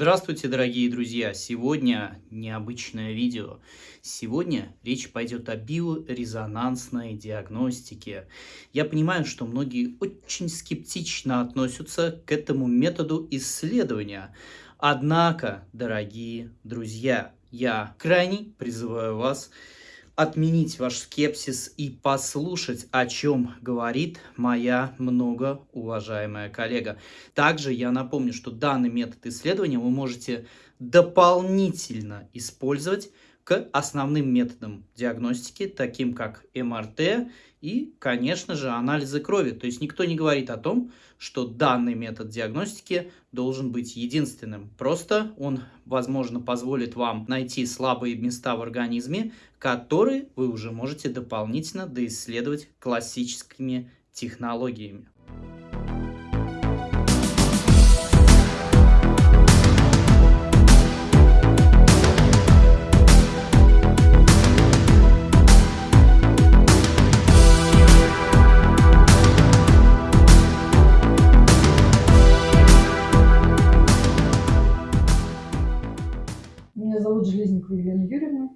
Здравствуйте, дорогие друзья! Сегодня необычное видео. Сегодня речь пойдет о биорезонансной диагностике. Я понимаю, что многие очень скептично относятся к этому методу исследования. Однако, дорогие друзья, я крайне призываю вас отменить ваш скепсис и послушать, о чем говорит моя многоуважаемая коллега. Также я напомню, что данный метод исследования вы можете дополнительно использовать к основным методам диагностики, таким как МРТ и, конечно же, анализы крови. То есть никто не говорит о том, что данный метод диагностики должен быть единственным. Просто он, возможно, позволит вам найти слабые места в организме, которые вы уже можете дополнительно доисследовать классическими технологиями.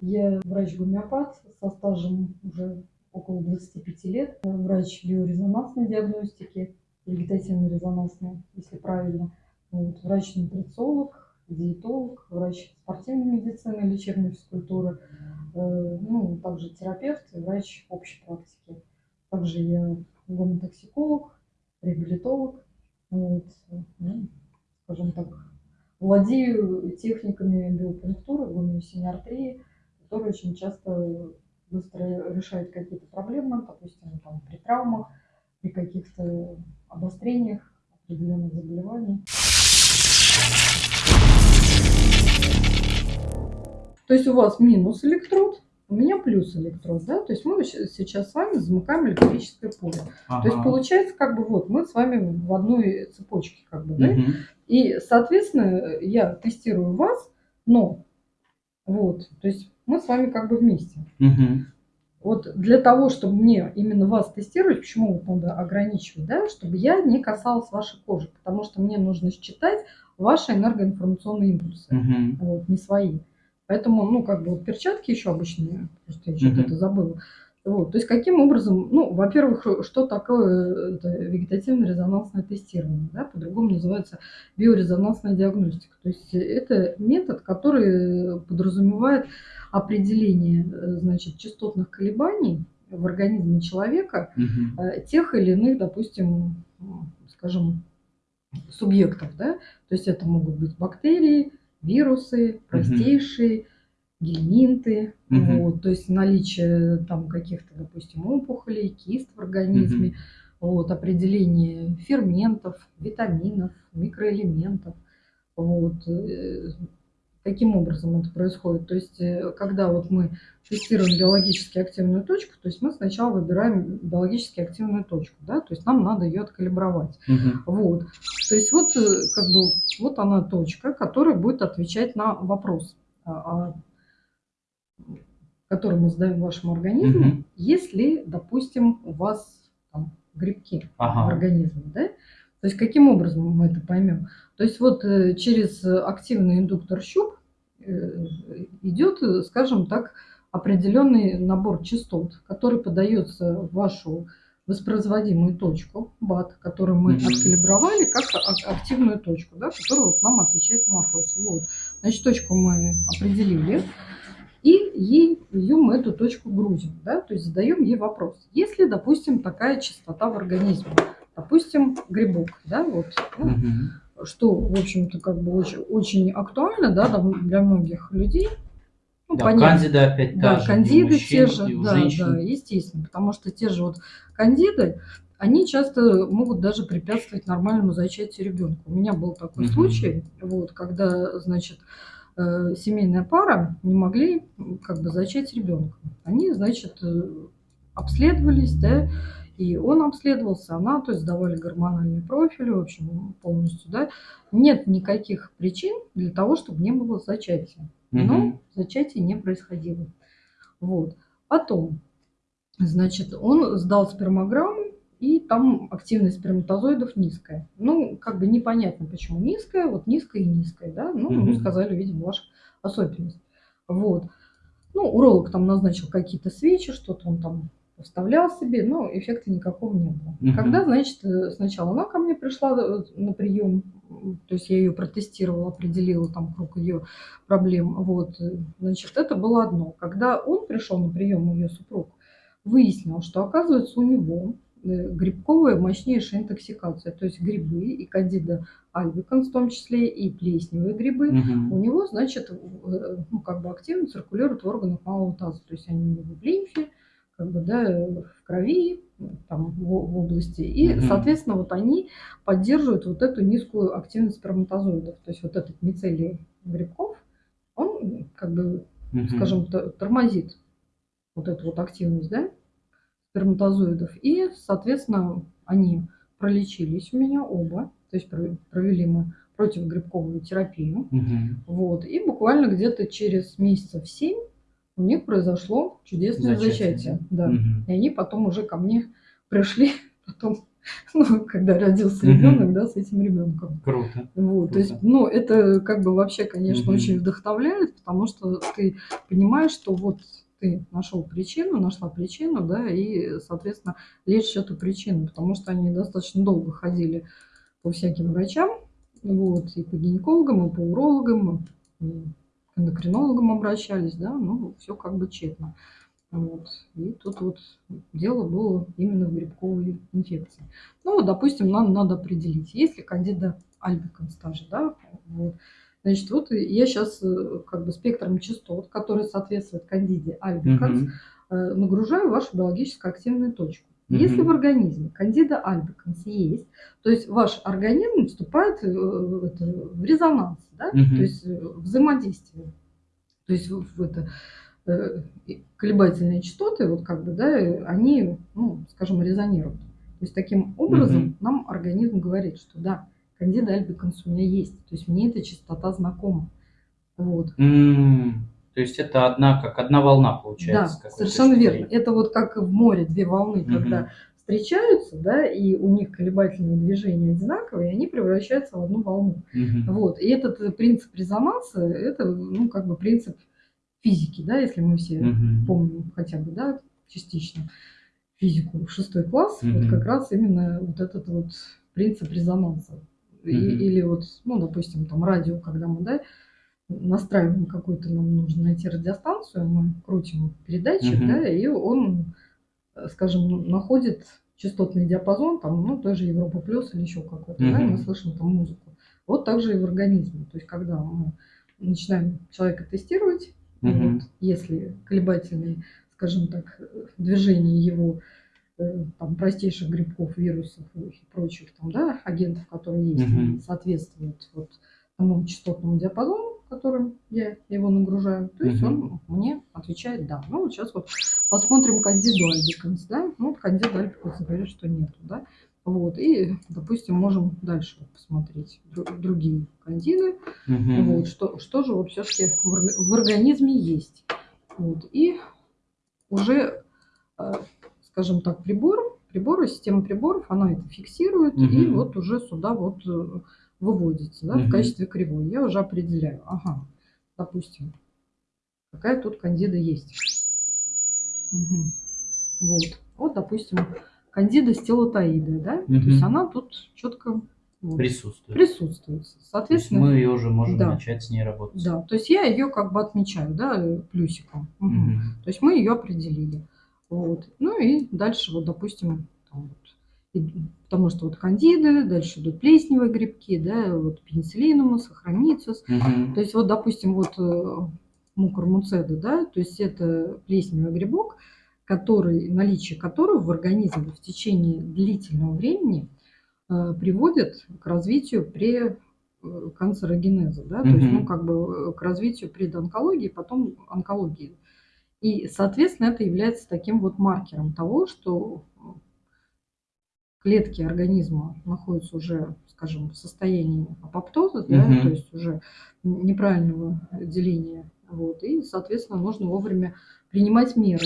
Я врач-гомеопат со стажем уже около 25 лет. Врач биорезонансной диагностики, вегетативно-резонансной, если правильно. Вот, врач-нутрициолог, диетолог, врач спортивной медицины, лечебной физкультуры, э, ну, также терапевт и врач общей практики. Также я гомотоксиколог, реабилитолог, вот, ну, скажем так, владею техниками биопунктуры, гомеосинеартрии, который очень часто быстро решает какие-то проблемы, допустим, там, при травмах, при каких-то обострениях определенных заболеваний. То есть у вас минус электрод, у меня плюс электрод, да, то есть мы сейчас с вами замыкаем электрическое поле. Ага. То есть получается, как бы вот, мы с вами в одной цепочке, как бы, да, угу. и, соответственно, я тестирую вас, но, вот, то есть мы с вами как бы вместе. Угу. Вот для того, чтобы мне именно вас тестировать, почему вот надо ограничивать, да, чтобы я не касалась вашей кожи, потому что мне нужно считать ваши энергоинформационные импульсы, угу. вот, не свои. Поэтому, ну, как бы вот перчатки еще обычные, просто я что-то угу. это забыла. Вот, то есть каким образом, ну, во-первых, что такое вегетативно-резонансное тестирование, да, по-другому называется биорезонансная диагностика. То есть это метод, который подразумевает определение, значит, частотных колебаний в организме человека угу. тех или иных, допустим, скажем, субъектов, да, то есть это могут быть бактерии, вирусы, простейшие, угу гельминты, угу. вот, то есть наличие там каких-то, допустим, опухолей, кист в организме, угу. вот, определение ферментов, витаминов, микроэлементов, вот, э, каким образом это происходит. То есть, э, когда вот мы тестируем биологически активную точку, то есть мы сначала выбираем биологически активную точку, да, то есть нам надо ее откалибровать. Угу. Вот. То есть вот э, как бы вот она точка, которая будет отвечать на вопрос, а, а который мы задаем вашему организму, угу. если, допустим, у вас там, грибки ага. в организме, да? То есть каким образом мы это поймем? То есть вот э, через активный индуктор щуп э, идет, скажем так, определенный набор частот, который подается в вашу воспроизводимую точку, БАТ, которую мы откалибровали как активную точку, да, которая вот нам отвечает на вопрос. Вот. Значит, точку мы определили и ей, ее мы эту точку грузим, да, то есть задаем ей вопрос. Если, допустим, такая частота в организме, допустим, грибок, да, вот, угу. что, в общем-то, как бы очень, очень актуально, да, для многих людей, ну, да, понятно. кандида опять да, же, кандиды мужчин, те же, да, женщин. да, естественно, потому что те же вот кандиды, они часто могут даже препятствовать нормальному зачатию ребенка. У меня был такой угу. случай, вот, когда, значит, Э, семейная пара не могли как бы зачать ребенка. Они, значит, э, обследовались, да, и он обследовался, она, то есть давали гормональный профиль, в общем, полностью, да. Нет никаких причин для того, чтобы не было зачатия. Но угу. зачатие не происходило. Вот. Потом, значит, он сдал спермограмму, и там активность сперматозоидов низкая. Ну, как бы непонятно, почему низкая, вот низкая и низкая, да, ну, mm-hmm. сказали, видимо, ваша особенность. Вот. Ну, уролог там назначил какие-то свечи, что-то он там вставлял себе, но эффекта никакого не было. Угу. Когда, значит, э, сначала она ко мне пришла э, на прием, то есть я ее протестировала, определила там круг ее проблем, вот, э, значит, это было одно. Когда он пришел на прием, ее супруг, выяснил, что, оказывается, у него грибковая мощнейшая интоксикация, то есть грибы и кандида альбиканс в том числе, и плесневые грибы, угу. у него, значит, ну, как бы активно циркулируют в органах малого таза, то есть они у него в лимфе, как бы, да, в крови, там, в, в области. И, угу. соответственно, вот они поддерживают вот эту низкую активность сперматозоидов. То есть вот этот мицелий грибков, он, как бы, угу. скажем, тормозит вот эту вот активность, да, сперматозоидов. И, соответственно, они пролечились у меня оба. То есть провели мы противогрибковую терапию. Угу. Вот. И буквально где-то через месяцев семь у них произошло чудесное зачатие. зачатие да. Угу. И они потом уже ко мне пришли, потом, ну, когда родился угу. ребенок, да, с этим ребенком. Круто. Вот, Круто. То есть, ну, это как бы вообще, конечно, угу. очень вдохновляет, потому что ты понимаешь, что вот ты нашел причину, нашла причину, да, и, соответственно, лечишь эту причину, потому что они достаточно долго ходили по всяким врачам, вот, и по гинекологам, и по урологам, и к эндокринологам обращались, да, ну, все как бы тщетно. Вот. И тут вот дело было именно в грибковой инфекции. Ну, вот, допустим, нам надо определить, есть ли кандида альбиканс даже, да, вот. Значит, вот я сейчас э, как бы спектром частот, который соответствует кандиде альбиканс, угу. нагружаю вашу биологически активную точку. Если в организме кандида альбиканс есть, то есть ваш организм вступает э, в, это, в резонанс, да? угу. то есть э, взаимодействие. То есть в это, э, колебательные частоты, вот как бы, да, они, ну, скажем, резонируют. То есть таким образом угу. нам организм говорит, что да, кандида альбиканс у меня есть, то есть мне эта частота знакома. Вот. Mm. То есть это одна, как одна волна получается. Да, совершенно верно. Это вот как в море две волны, угу. когда встречаются, да, и у них колебательные движения одинаковые, и они превращаются в одну волну. Угу. Вот. И этот э, принцип резонанса, это, ну, как бы принцип физики, да, если мы все угу. помним хотя бы, да, частично физику шестой класс, угу. вот как раз именно вот этот вот принцип резонанса. Угу. И, или вот, ну, допустим, там радио, когда мы, да, настраиваем какую-то, нам нужно найти радиостанцию, мы крутим передатчик, угу. да, и он, э, скажем, находит частотный диапазон, там, ну, той же Европа плюс или еще какой-то, угу. да, и мы слышим там музыку. Вот так же и в организме. То есть, когда мы начинаем человека тестировать, угу. вот, если колебательные, скажем так, движения его э, там, простейших грибков, вирусов и прочих там, да, агентов, которые есть, угу. соответствуют вот тому частотному диапазону, которым я его нагружаю, то есть угу. он мне отвечает «да». Ну, вот сейчас вот посмотрим кандиду альбиканс, да, ну, кандиду альбиканс говорит, что нету, да. Вот, и, допустим, можем дальше посмотреть другие кандиды, угу. вот, что, что же вот все-таки в, в организме есть. Вот, и уже, э, скажем так, прибор, приборы, система приборов, она это фиксирует, угу. и вот уже сюда вот выводится да, угу. в качестве кривой. Я уже определяю, ага, допустим, какая тут кандида есть. Угу. Вот. вот, допустим, кандида стелотаида, да, угу. то есть она тут четко вот, присутствует. Присутствует. Соответственно, мы ее уже можем да, начать с ней работать. Да, то есть я ее как бы отмечаю, да, плюсиком. Угу. Угу. То есть мы ее определили. Вот. Ну и дальше, вот, допустим, там, вот, потому что вот кандиды, дальше идут плесневые грибки, да, вот пенициллинумус, сохраницус. Угу. То есть вот, допустим, вот э, мукормуцеда, да, то есть это плесневый грибок, который, наличие которого в организме в течение длительного времени э, приводит к развитию при э, канцерогенеза, да, угу. то есть, ну, как бы к развитию предонкологии, потом онкологии. И, соответственно, это является таким вот маркером того, что клетки организма находятся уже, скажем, в состоянии апоптоза, угу. да, то есть уже неправильного деления. Вот, и, соответственно, нужно вовремя принимать меры.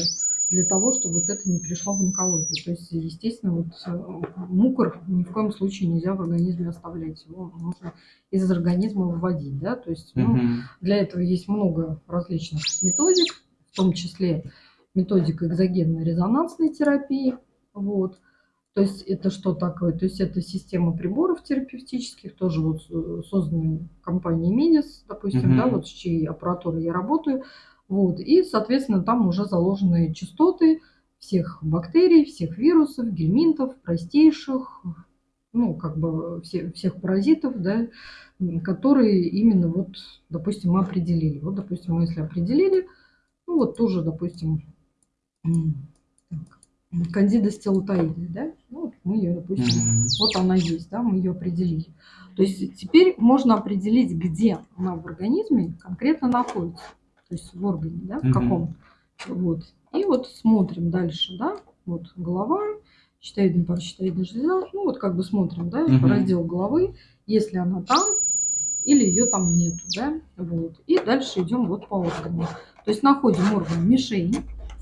для того, чтобы вот это не перешло в онкологию. То есть, естественно, вот э, мукор ни в коем случае нельзя в организме оставлять. Его нужно из организма выводить. Да? То есть, ну, угу. для этого есть много различных методик, в том числе методика экзогенной резонансной терапии. Вот. То есть это что такое? То есть это система приборов терапевтических, тоже вот э, созданной компанией Медис, допустим, угу. да, вот с чьей аппаратурой я работаю. Вот. И, соответственно, там уже заложены частоты всех бактерий, всех вирусов, гельминтов, простейших, ну, как бы все, всех паразитов, да, которые именно вот, допустим, мы определили. Вот, допустим, мы если определили, ну, вот тоже, допустим, так, кандида стелотоиды, да, ну, вот мы ее, допустим, mm-hmm. вот она есть, да, мы ее определили. То есть теперь можно определить, где она в организме конкретно находится то есть в органе, да, в каком. Вот. И вот смотрим дальше, да, вот голова, щитовидная паращитовидная железа, ну вот как бы смотрим, да, угу. раздел головы, если она там или ее там нету, да, вот. И дальше идем вот по органам. То есть находим орган мишень,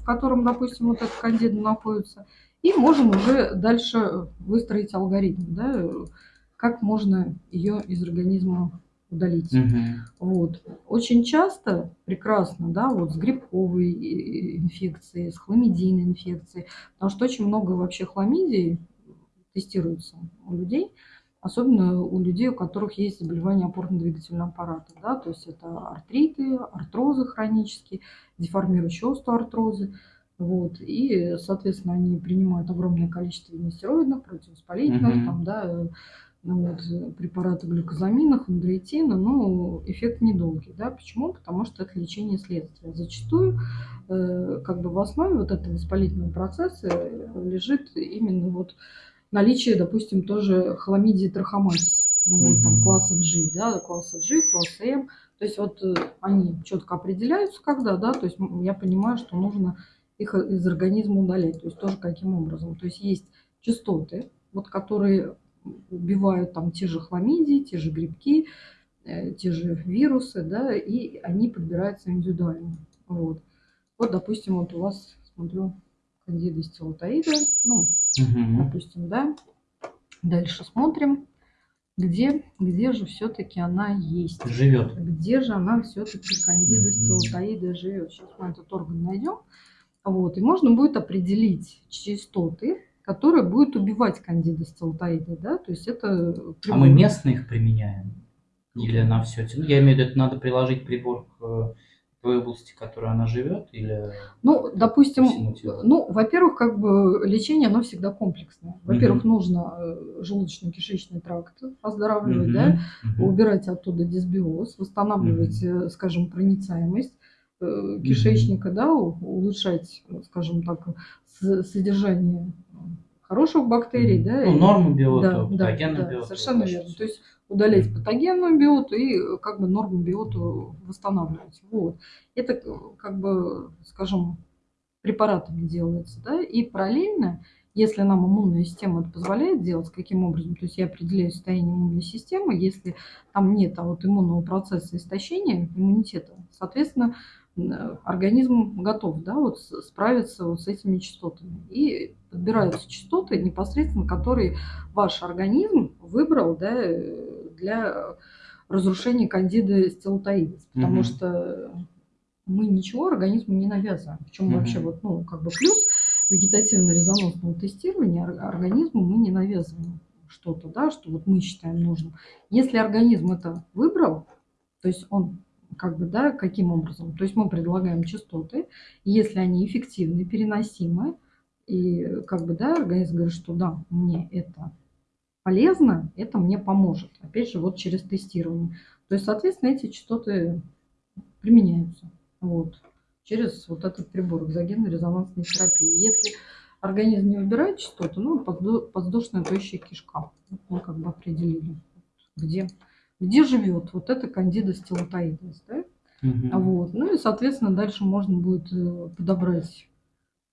в котором, допустим, вот этот кандида находится, и можем уже дальше выстроить алгоритм, да, как можно ее из организма удалить. Угу. Вот. Очень часто, прекрасно, да, вот с грибковой э, инфекцией, с хламидийной инфекцией, потому что очень много вообще хламидий тестируется у людей, особенно у людей, у которых есть заболевания опорно-двигательного аппарата, да, то есть это артриты, артрозы хронические, деформирующие остеоартрозы, вот, и, соответственно, они принимают огромное количество нестероидных, противовоспалительных, mm-hmm. там, да, ну вот, препараты глюкозамина, хондроитина, но эффект недолгий. Да? Почему? Потому что это лечение следствия. Зачастую э, как бы в основе вот этого воспалительного процесса лежит именно вот наличие, допустим, тоже хламидии трахоматис, ну, вот, там, класса G, да, класса G, класса M. То есть вот э, они четко определяются когда, да, то есть я понимаю, что нужно их из организма удалять. То есть тоже каким образом. То есть есть частоты, вот которые убивают там те же хламидии, те же грибки, э, те же вирусы, да, и они подбираются индивидуально. Вот, вот допустим, вот у вас, смотрю, кандида стилотаида, ну, угу. допустим, да. Дальше смотрим, где, где же все-таки она есть. Живет. Где же она все-таки кандида стилотаида живет. Сейчас мы этот орган найдем. Вот, и можно будет определить частоты, которая будет убивать кандида стелтоиды, да, то есть это... Прибор. А мы местные их применяем? Или на все? Ну, я имею в виду, надо приложить прибор к той области, в которой она живет, или... Ну, допустим, ну, во-первых, как бы лечение, оно всегда комплексное. Во-первых, угу. нужно э, желудочно-кишечный тракт оздоравливать, угу. да, угу. убирать оттуда дисбиоз, восстанавливать, угу. скажем, проницаемость э, кишечника, угу. да, улучшать, скажем так, содержание хороших бактерий, да. Ну, норму биоту, да, патогенную да, биоту. Совершенно верно. То есть удалять патогенную биоту и как бы норму биоту восстанавливать. Вот. Это как бы, скажем, препаратами делается, да, и параллельно, если нам иммунная система это позволяет делать, каким образом, то есть я определяю состояние иммунной системы, если там нет а вот иммунного процесса истощения иммунитета, соответственно, организм готов да, вот справиться вот с этими частотами. И подбираются частоты непосредственно, которые ваш организм выбрал да, для разрушения кандиды стелотоидес. Потому угу. что мы ничего организму не навязываем. Причем угу. вообще вот, ну, как бы плюс вегетативно-резонансного тестирования организму мы не навязываем что-то, да, что вот мы считаем нужным. Если организм это выбрал, то есть он как бы, да, каким образом? То есть мы предлагаем частоты, если они эффективны, переносимы, и как бы, да, организм говорит, что да, мне это полезно, это мне поможет. Опять же, вот через тестирование. То есть, соответственно, эти частоты применяются. Вот, через вот этот прибор экзогенной резонансной терапии. Если организм не выбирает частоты, ну, подвздошная тощая кишка. Мы как бы определили, где где живет вот эта кандида стилотоидес. Да? Угу. Вот. Ну и, соответственно, дальше можно будет э, подобрать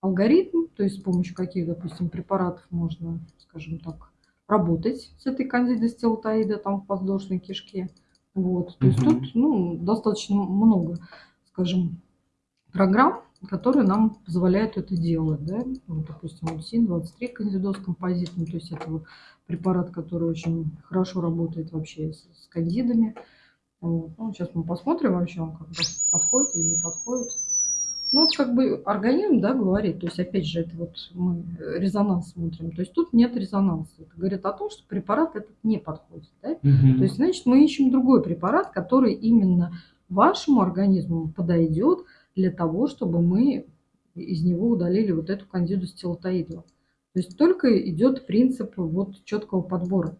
алгоритм, то есть с помощью каких, допустим, препаратов можно, скажем так, работать с этой кандидой стилотоида там в подвздошной кишке. Вот. То есть тут ну, достаточно много, скажем, программ которые нам позволяют это делать. Да? Вот, допустим, УСИН-23 кандидоз композитный, то есть это вот препарат, который очень хорошо работает вообще с, с кандидами. Вот. Ну, сейчас мы посмотрим вообще, он как подходит или не подходит. Ну, вот как бы организм, да, говорит, то есть, опять же, это вот мы резонанс смотрим, то есть тут нет резонанса. Это говорит о том, что препарат этот не подходит, да? Угу. То есть, значит, мы ищем другой препарат, который именно вашему организму подойдет для того, чтобы мы из него удалили вот эту кандиду стилотоиду. То есть только идет принцип вот четкого подбора.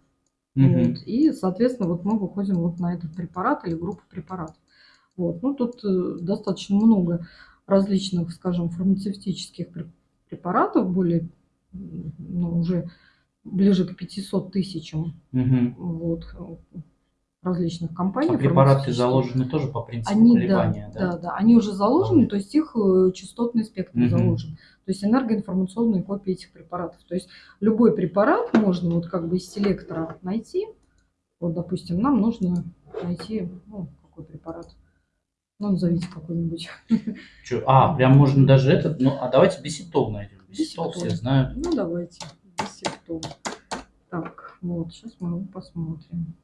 Угу. Вот. И, соответственно, вот мы выходим вот на этот препарат или группу препаратов. Вот. Ну, тут э, достаточно много различных, скажем, фармацевтических препаратов, более, ну, уже ближе к 500 тысячам угу. вот, различных компаний. А препараты заложены тоже по принципу они, колебания, да, да? Да, да, они уже заложены, то есть их э, частотный спектр угу. заложен. То есть энергоинформационные копии этих препаратов. То есть любой препарат можно вот как бы из селектора найти. Вот, допустим, нам нужно найти, ну, какой препарат. Ну, назовите какой-нибудь. А, прям можно даже этот, ну, а давайте биситол найдем. Биситол все знают. Ну, давайте, биситол. Так, вот, сейчас мы его посмотрим.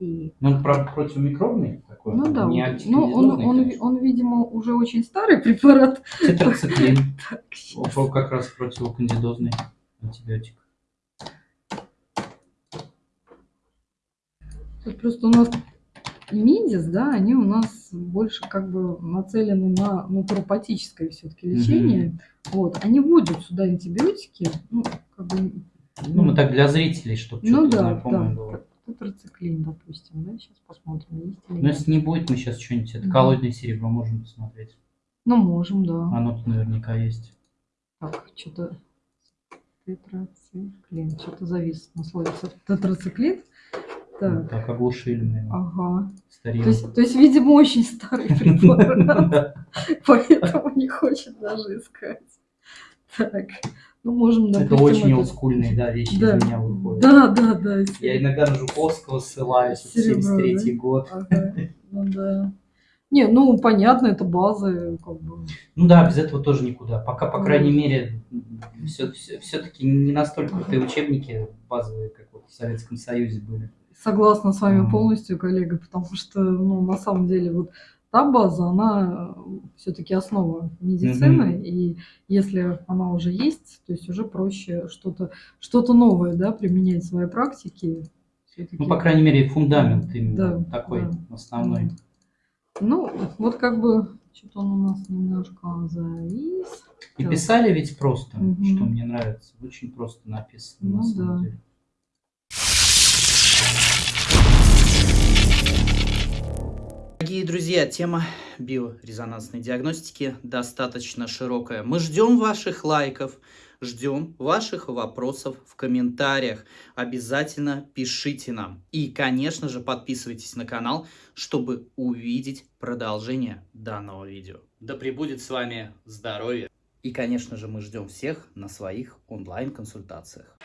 И... Ну, правда, противомикробный такой? Ну да, ну, он, он, он, видимо, уже очень старый препарат. Тетрациклин. Как раз противокандидозный антибиотик. Тут просто у нас Медис, да, они у нас больше как бы нацелены на натуропатическое все-таки лечение. Угу. Вот, они вводят сюда антибиотики, ну, как бы... Ну, мы так для зрителей, чтобы ну, что-то да, знакомое да. было. Тетрациклин, допустим, да, сейчас посмотрим, есть нет. Ну, если не будет, мы сейчас что-нибудь, это коллоидное серебро можем посмотреть. Ну, можем, да. Оно тут наверняка есть. Так, что-то тетрациклин, что-то завис на слове тетрациклин. Так. так оглушили. Ага. То есть, то есть, видимо, очень старый препарат. Поэтому не хочет даже искать. Так. Ну, можем, допустим, Это очень олдскульные, да, вещи да. из меня выходят. Да, да, да. Я иногда на Жуковского ссылаюсь, 73-й год. Ага. Ну, да. Не, ну, понятно, это базы, как бы. Ну да, без этого тоже никуда. Пока, по крайней мере, все, все, все-таки не настолько крутые учебники базовые, как вот в Советском Союзе были. Согласна с вами полностью, коллега, потому что, ну, на самом деле, вот та база, она все-таки основа медицины, mm-hmm. и если она уже есть, то есть уже проще что-то что новое, да, применять в своей практике. Ну, по крайней мере, фундамент именно да, такой да, основной. Да. Ну, вот как бы что-то он у нас немножко завис. И так. писали ведь просто, угу. что мне нравится. Очень просто написано ну, на самом да. деле. Дорогие друзья, тема биорезонансной диагностики достаточно широкая. Мы ждем ваших лайков, ждем ваших вопросов в комментариях. Обязательно пишите нам. И, конечно же, подписывайтесь на канал, чтобы увидеть продолжение данного видео. Да пребудет с вами здоровье! И, конечно же, мы ждем всех на своих онлайн-консультациях.